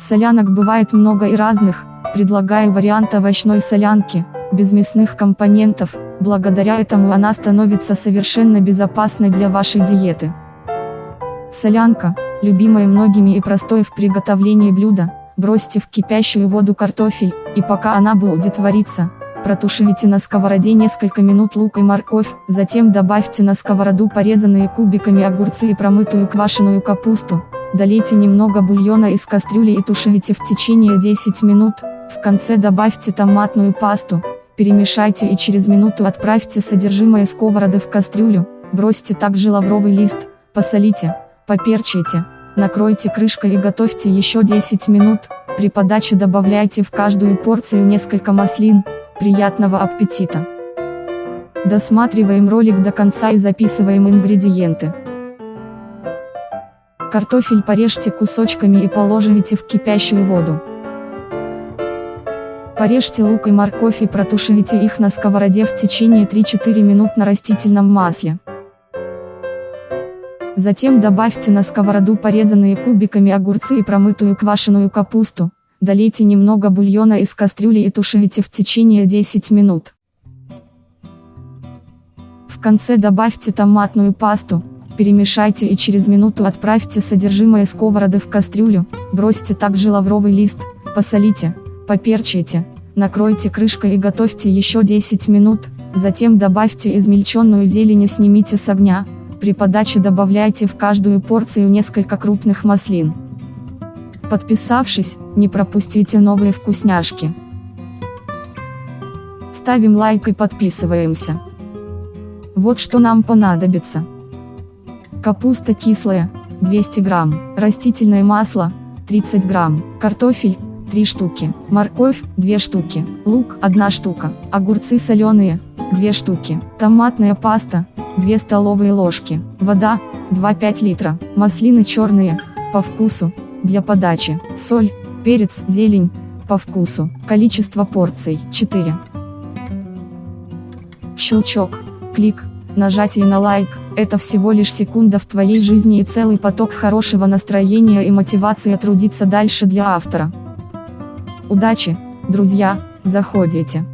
Солянок бывает много и разных, предлагаю вариант овощной солянки, без мясных компонентов, благодаря этому она становится совершенно безопасной для вашей диеты. Солянка, любимое многими и простое в приготовлении блюда, бросьте в кипящую воду картофель, и пока она будет вариться, протушите на сковороде несколько минут лук и морковь, затем добавьте на сковороду порезанные кубиками огурцы и промытую квашеную капусту, долейте немного бульона из кастрюли и тушите в течение 10 минут, в конце добавьте томатную пасту, перемешайте и через минуту отправьте содержимое сковороды в кастрюлю, бросьте также лавровый лист, посолите, поперчите, накройте крышкой и готовьте еще 10 минут, при подаче добавляйте в каждую порцию несколько маслин, приятного аппетита! Досматриваем ролик до конца и записываем ингредиенты. Картофель порежьте кусочками и положите в кипящую воду. Порежьте лук и морковь и протушите их на сковороде в течение 3-4 минут на растительном масле. Затем добавьте на сковороду порезанные кубиками огурцы и промытую квашеную капусту, долейте немного бульона из кастрюли и тушите в течение 10 минут. В конце добавьте томатную пасту, перемешайте и через минуту отправьте содержимое сковороды в кастрюлю, бросьте также лавровый лист, посолите, поперчите, накройте крышкой и готовьте еще 10 минут, затем добавьте измельченную зелень и снимите с огня, при подаче добавляйте в каждую порцию несколько крупных маслин. Подписавшись, не пропустите новые вкусняшки. Ставим лайк и подписываемся. Вот что нам понадобится. Капуста кислая, 200 грамм, растительное масло, 30 грамм, картофель, 3 штуки, морковь, 2 штуки, лук, 1 штука, огурцы соленые, 2 штуки, томатная паста, 2 столовые ложки, вода, 2-5 литра, маслины черные, по вкусу, для подачи, соль, перец, зелень, по вкусу, количество порций, 4. Щелчок, клик, нажатие на лайк, это всего лишь секунда в твоей жизни и целый поток хорошего настроения и мотивации трудиться дальше для автора. Удачи, друзья, заходите.